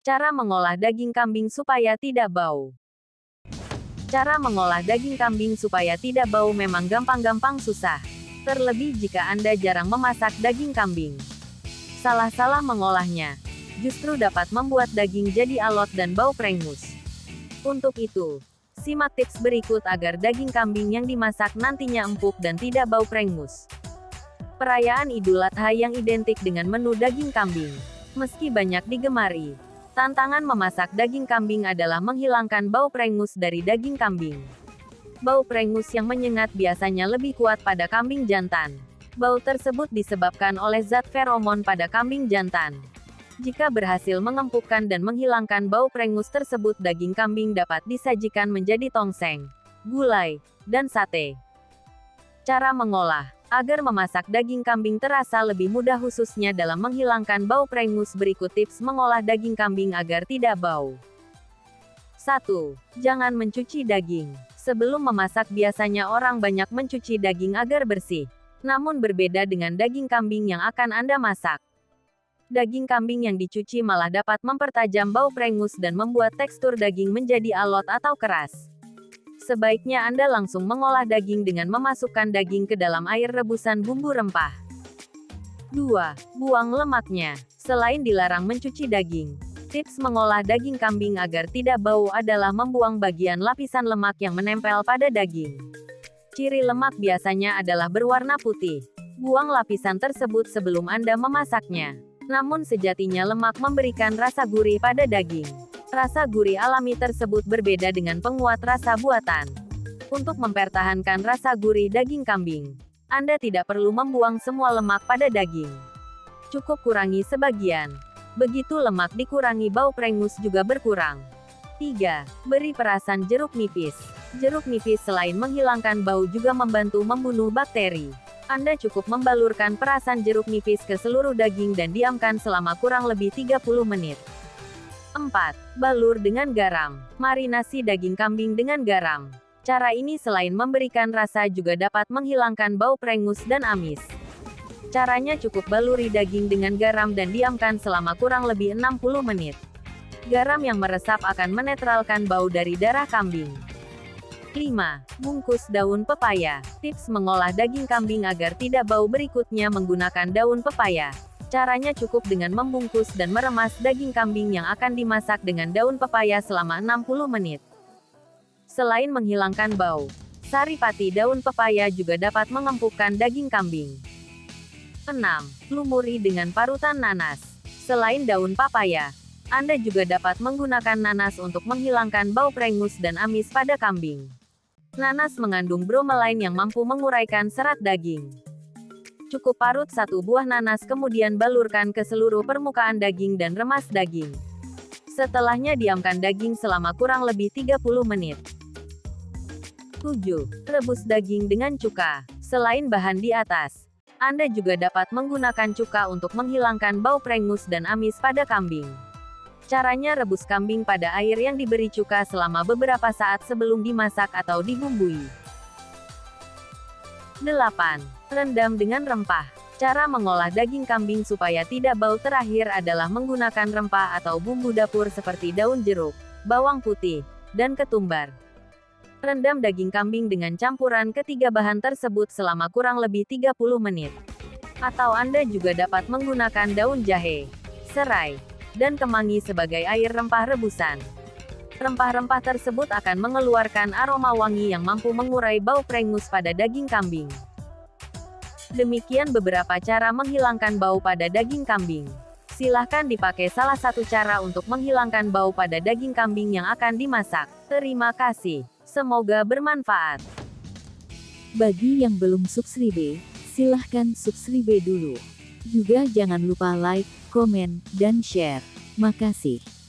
Cara mengolah daging kambing supaya tidak bau. Cara mengolah daging kambing supaya tidak bau memang gampang-gampang susah. Terlebih jika Anda jarang memasak daging kambing. Salah-salah mengolahnya, justru dapat membuat daging jadi alot dan bau prengus. Untuk itu, simak tips berikut agar daging kambing yang dimasak nantinya empuk dan tidak bau prengus. Perayaan Idul Adha yang identik dengan menu daging kambing. Meski banyak digemari, Tantangan memasak daging kambing adalah menghilangkan bau prengus dari daging kambing. Bau prengus yang menyengat biasanya lebih kuat pada kambing jantan. Bau tersebut disebabkan oleh zat feromon pada kambing jantan. Jika berhasil mengempukkan dan menghilangkan bau prengus tersebut daging kambing dapat disajikan menjadi tongseng, gulai, dan sate. Cara mengolah Agar memasak daging kambing terasa lebih mudah khususnya dalam menghilangkan bau prengus berikut tips mengolah daging kambing agar tidak bau. 1. Jangan mencuci daging. Sebelum memasak biasanya orang banyak mencuci daging agar bersih. Namun berbeda dengan daging kambing yang akan Anda masak. Daging kambing yang dicuci malah dapat mempertajam bau prengus dan membuat tekstur daging menjadi alot atau keras. Sebaiknya Anda langsung mengolah daging dengan memasukkan daging ke dalam air rebusan bumbu rempah. 2. Buang lemaknya. Selain dilarang mencuci daging, tips mengolah daging kambing agar tidak bau adalah membuang bagian lapisan lemak yang menempel pada daging. Ciri lemak biasanya adalah berwarna putih. Buang lapisan tersebut sebelum Anda memasaknya. Namun sejatinya lemak memberikan rasa gurih pada daging. Rasa gurih alami tersebut berbeda dengan penguat rasa buatan. Untuk mempertahankan rasa gurih daging kambing, Anda tidak perlu membuang semua lemak pada daging. Cukup kurangi sebagian. Begitu lemak dikurangi bau prengus juga berkurang. 3. Beri perasan jeruk nipis. Jeruk nipis selain menghilangkan bau juga membantu membunuh bakteri. Anda cukup membalurkan perasan jeruk nipis ke seluruh daging dan diamkan selama kurang lebih 30 menit. 4. Balur dengan garam. Marinasi daging kambing dengan garam. Cara ini selain memberikan rasa juga dapat menghilangkan bau prengus dan amis. Caranya cukup baluri daging dengan garam dan diamkan selama kurang lebih 60 menit. Garam yang meresap akan menetralkan bau dari darah kambing. 5. Bungkus daun pepaya. Tips mengolah daging kambing agar tidak bau berikutnya menggunakan daun pepaya. Caranya cukup dengan membungkus dan meremas daging kambing yang akan dimasak dengan daun pepaya selama 60 menit. Selain menghilangkan bau, saripati daun pepaya juga dapat mengempukkan daging kambing. 6. Lumuri dengan parutan nanas. Selain daun papaya, Anda juga dapat menggunakan nanas untuk menghilangkan bau prengus dan amis pada kambing. Nanas mengandung bromelain yang mampu menguraikan serat daging. Cukup parut satu buah nanas kemudian balurkan ke seluruh permukaan daging dan remas daging. Setelahnya diamkan daging selama kurang lebih 30 menit. 7. Rebus daging dengan cuka. Selain bahan di atas, Anda juga dapat menggunakan cuka untuk menghilangkan bau prengus dan amis pada kambing. Caranya rebus kambing pada air yang diberi cuka selama beberapa saat sebelum dimasak atau dibumbui. 8. Rendam dengan rempah. Cara mengolah daging kambing supaya tidak bau terakhir adalah menggunakan rempah atau bumbu dapur seperti daun jeruk, bawang putih, dan ketumbar. Rendam daging kambing dengan campuran ketiga bahan tersebut selama kurang lebih 30 menit. Atau Anda juga dapat menggunakan daun jahe, serai, dan kemangi sebagai air rempah rebusan. Rempah-rempah tersebut akan mengeluarkan aroma wangi yang mampu mengurai bau prengus pada daging kambing. Demikian beberapa cara menghilangkan bau pada daging kambing. Silahkan dipakai salah satu cara untuk menghilangkan bau pada daging kambing yang akan dimasak. Terima kasih. Semoga bermanfaat. Bagi yang belum subscribe, silahkan subscribe dulu. Juga jangan lupa like, komen, dan share. Makasih.